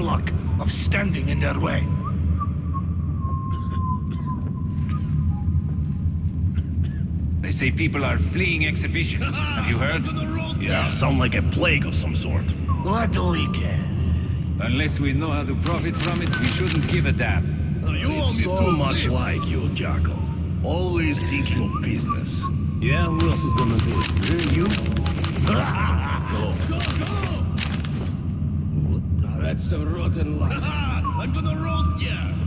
luck of standing in their way. They say people are fleeing exhibition. Have you heard? Yeah, sound like a plague of some sort. What do we care? Unless we know how to profit from it, we shouldn't give a damn. It's so much like you, Jackal. Always thinking of business. Yeah, who else is gonna do it? You? Ah! That's a rotten luck. I'm gonna roast ya!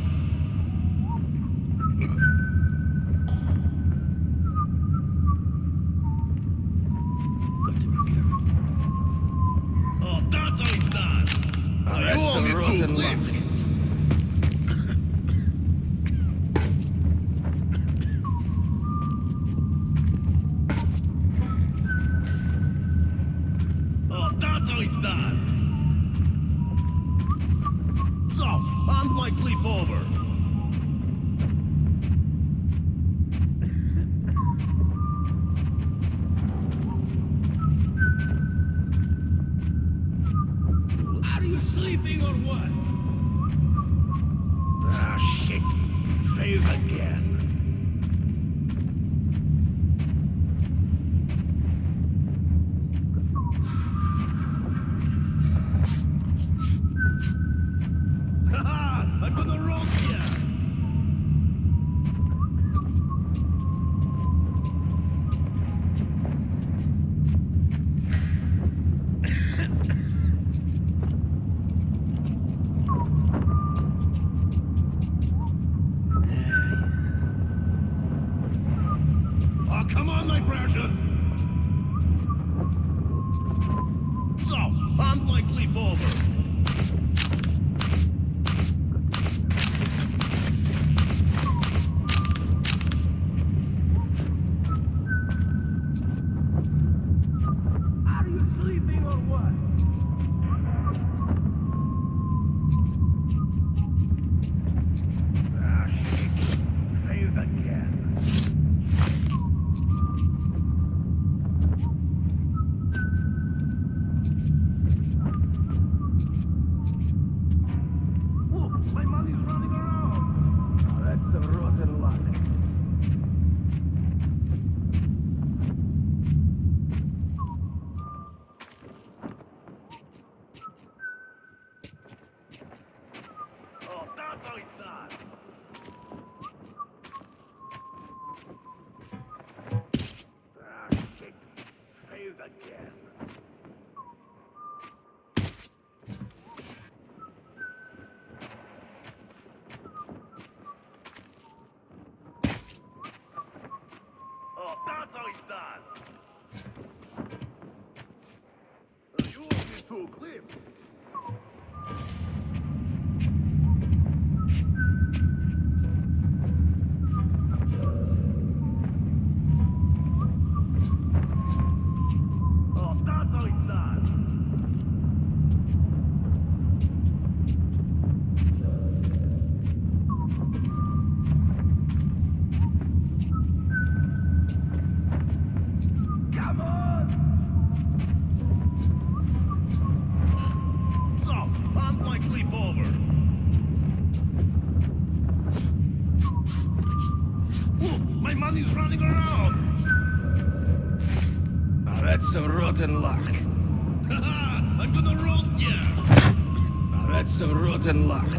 What? Ah, shit. Failed again. Haha! I'm gonna roast ya! Oh, come on, my precious! So, hand my clip over. Are you sleeping or what? Ah, shit. Failed again. Oh, my money's running around. That's some rotten luck. Oh, that's how it's done. Ah, shit. Failed again. Oh, that's how it's done. Uh, you owe me two clips. Oh, that's how it's done. Come on! So, hand my clip over. Ooh, my money's running around! That's some rotten luck. Haha, I'm gonna roast ya! That's some rotten luck.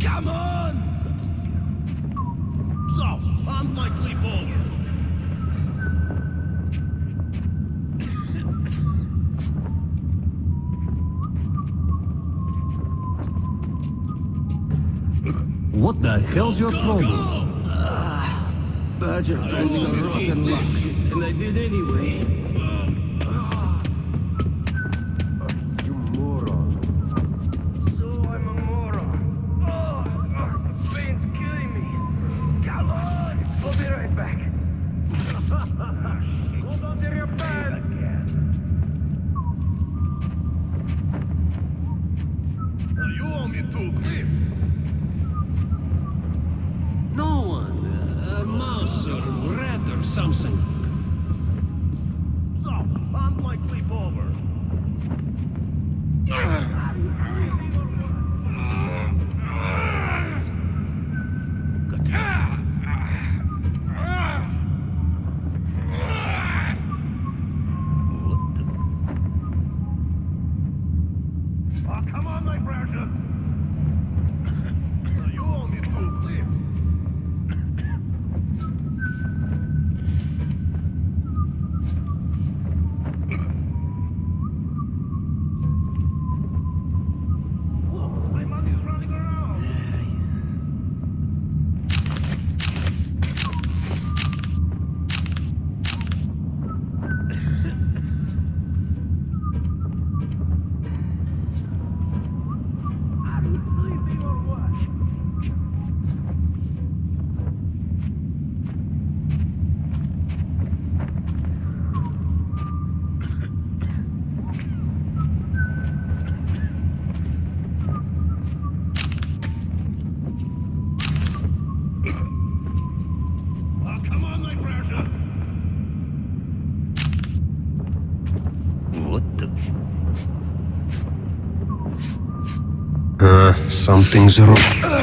Come on! So, hand my clip over. What the hell's your problem? Badger told me some rotten luck. and I did anyway. Something's wrong.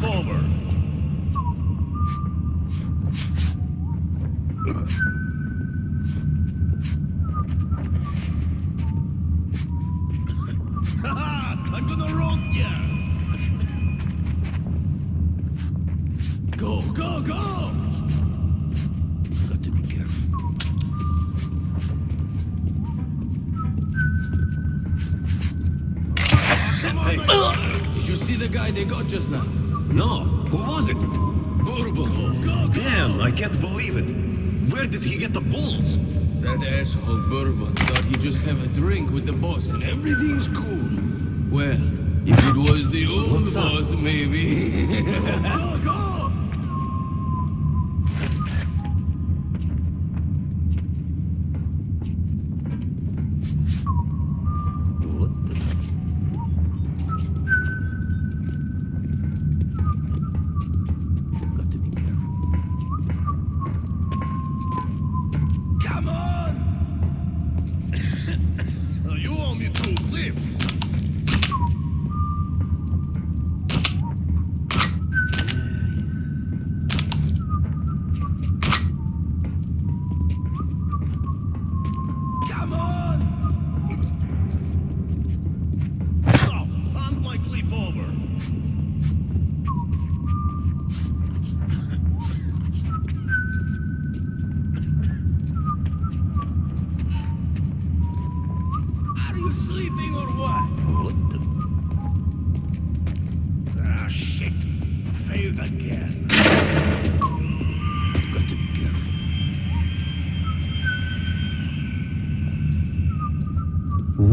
forward. at the bulls. That asshole Bourbon thought he'd just have a drink with the boss and everything's cool. Well, if it was the old boss, maybe. Oh,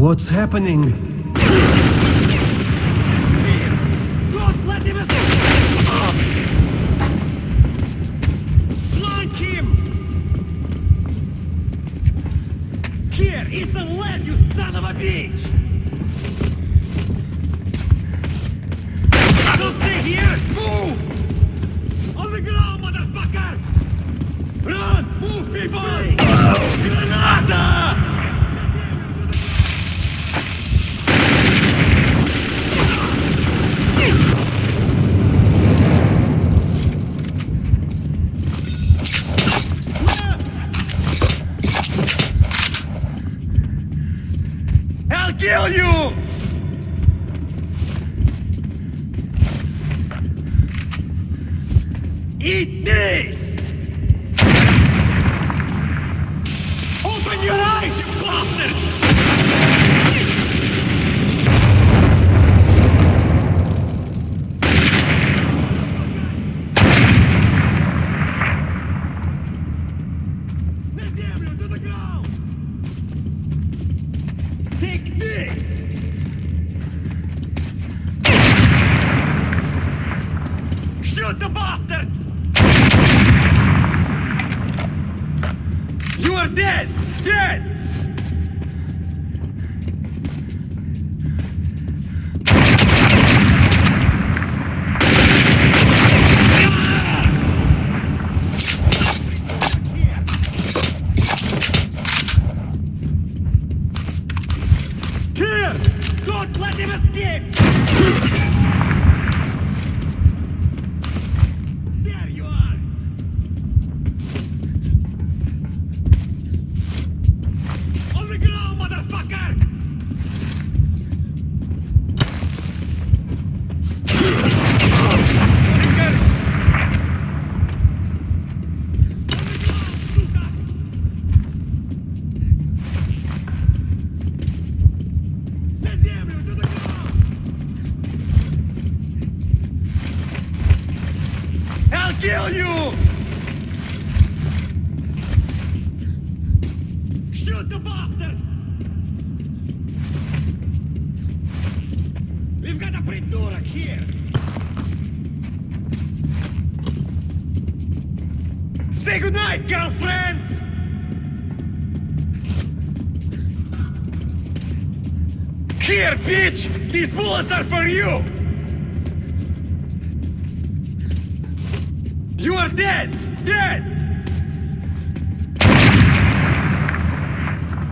What's happening? bullets are for you! You are dead! Dead!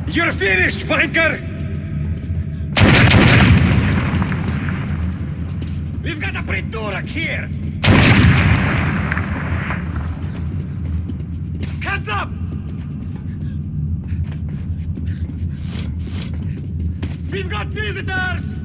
You're finished, Vanker! We've got a Pridurak here! Hands up! We've got visitors!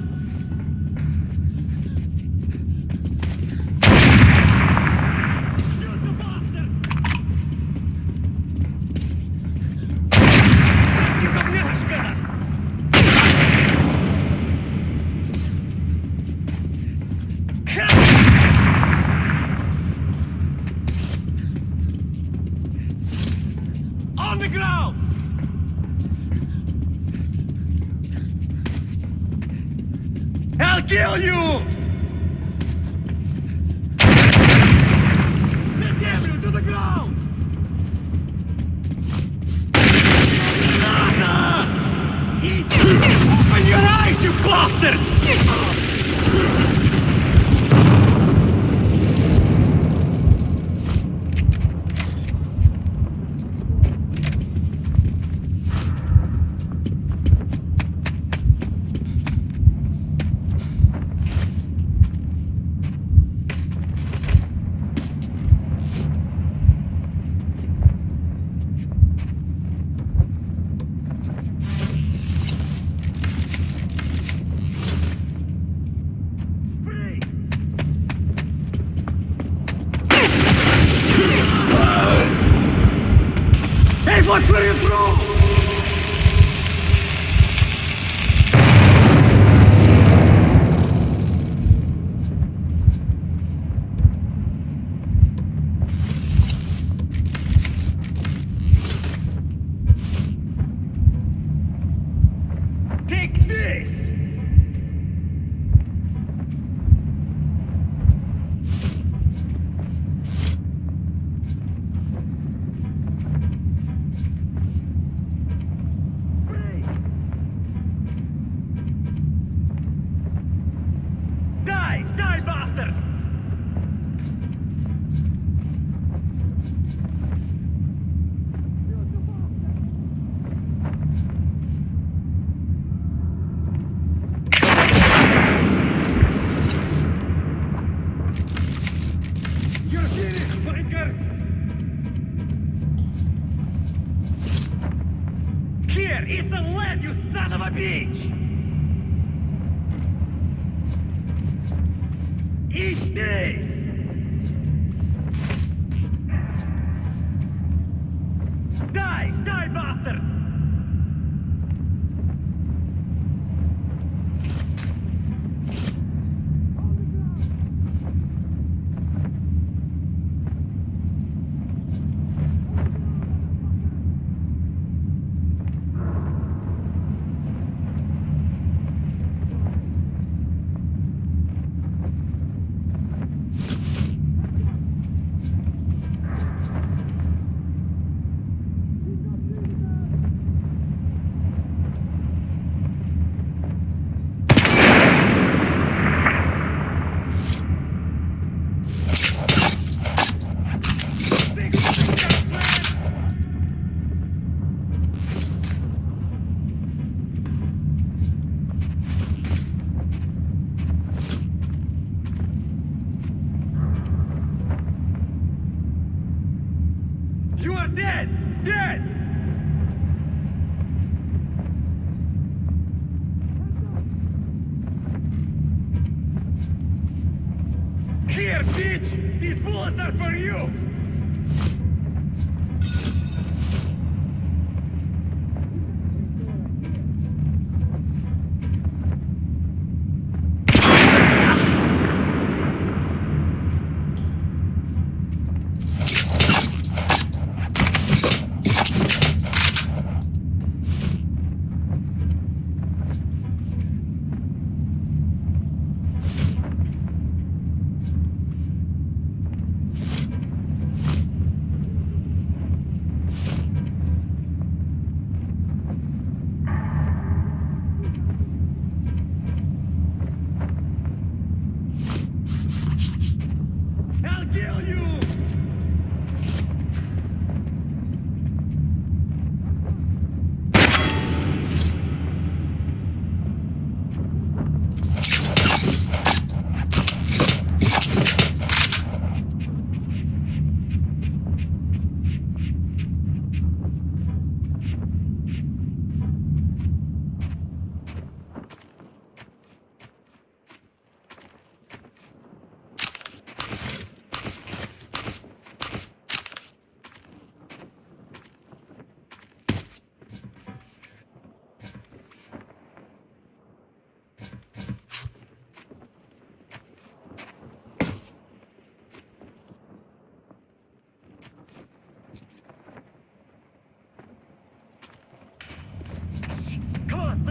Eat this!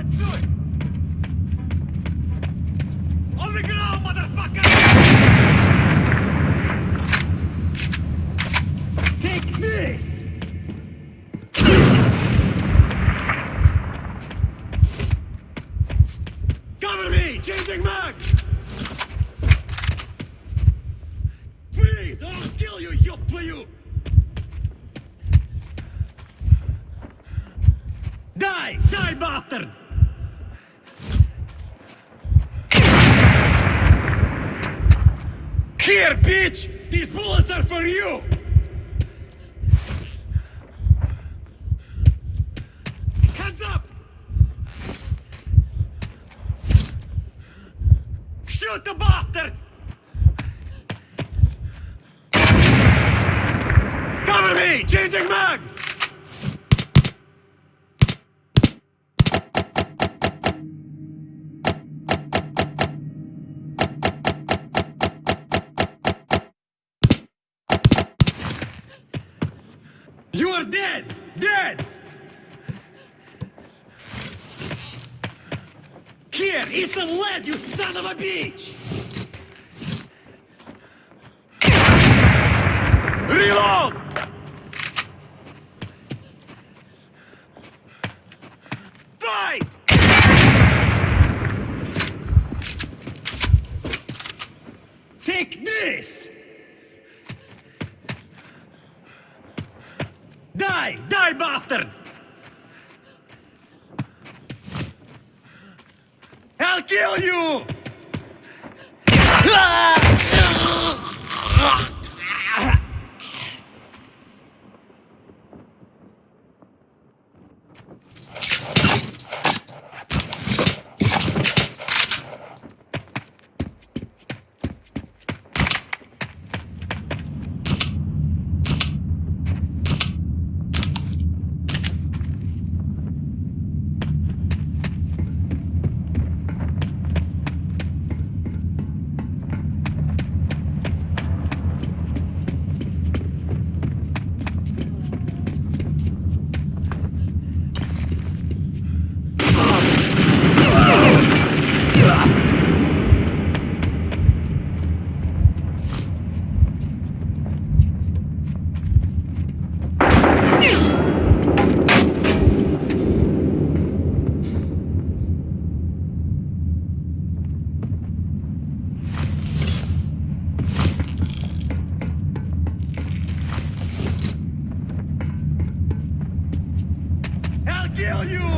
Let's do it! On the ground, motherfucker! for you. It's a lead, you son of a bitch! Reload! kill you!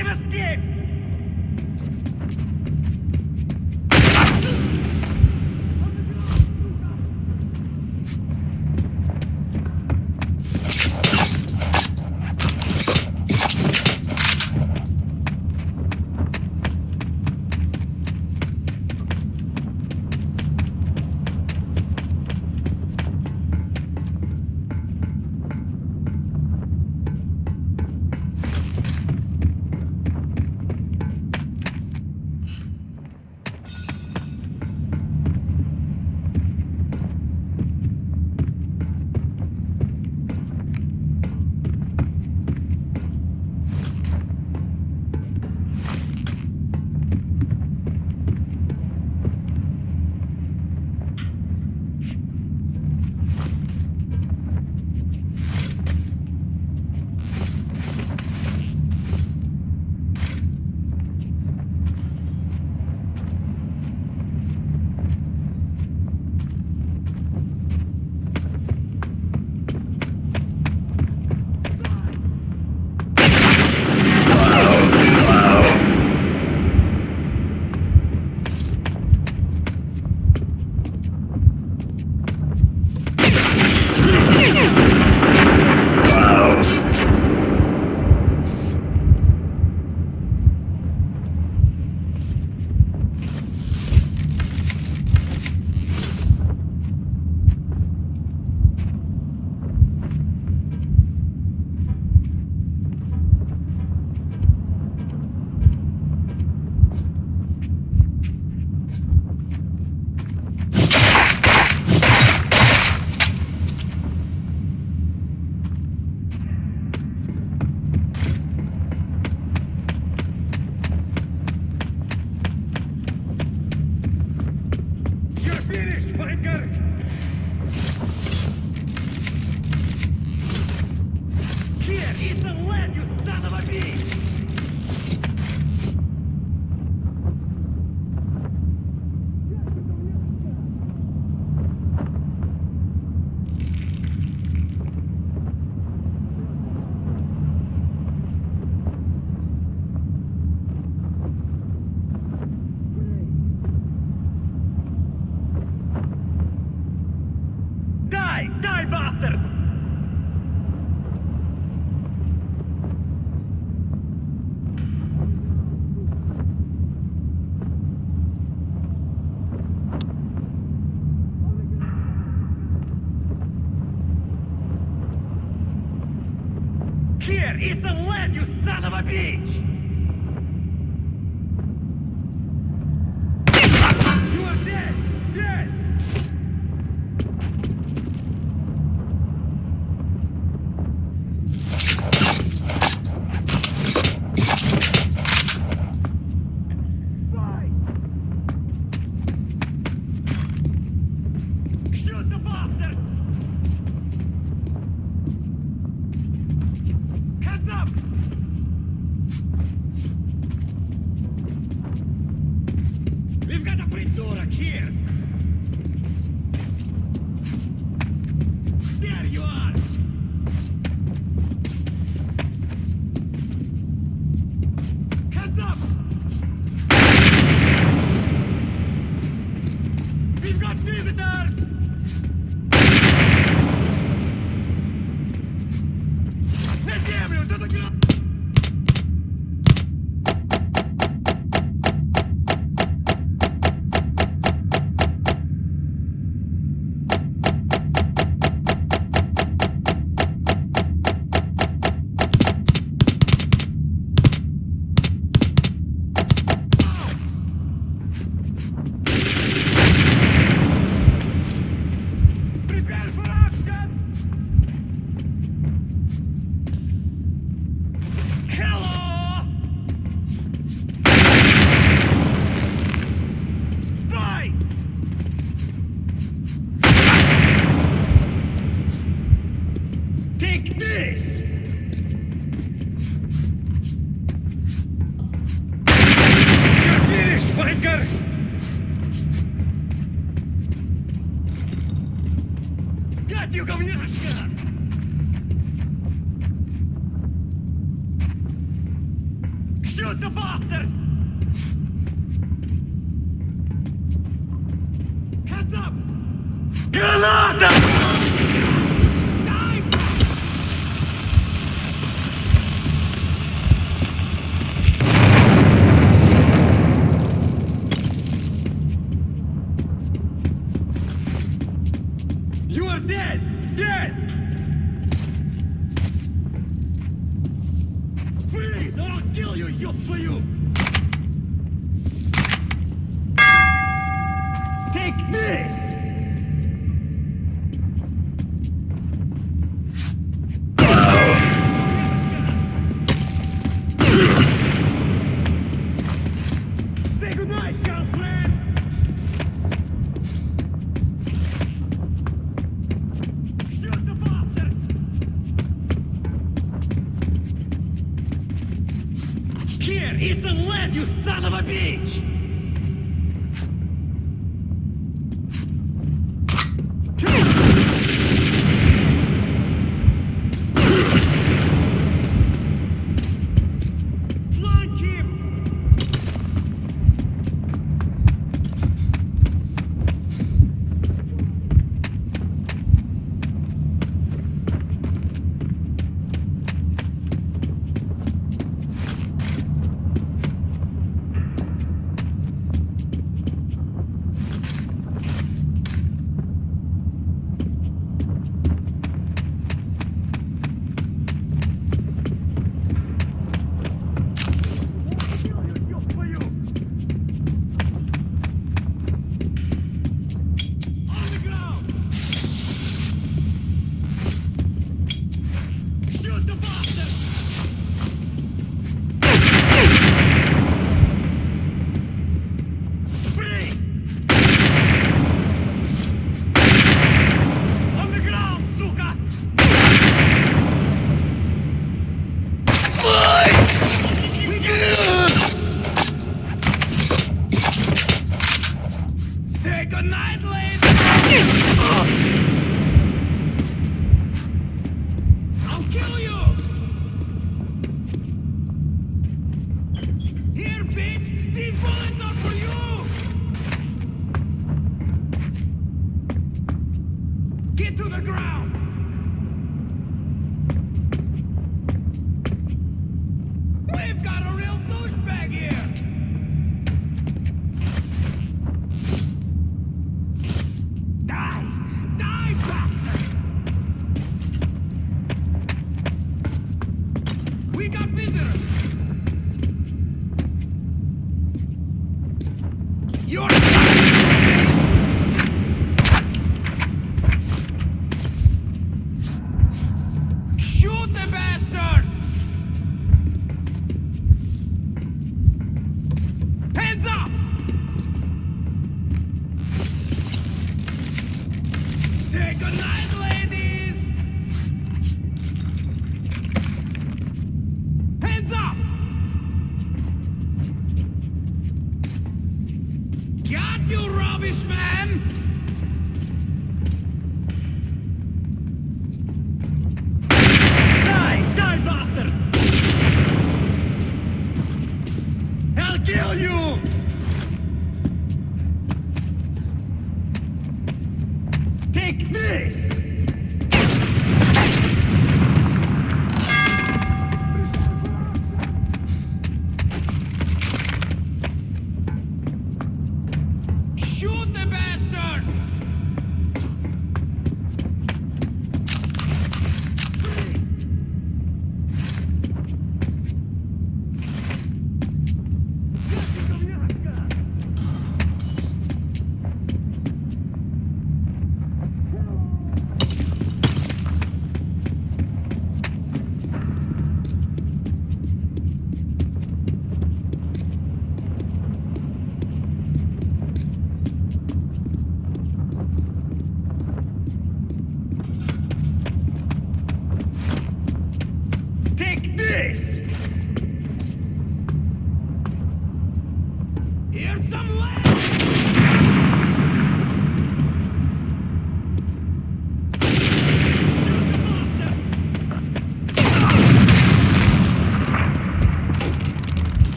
Demons Game! You son of a bitch! This!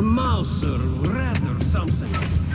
A mouse or rat or something.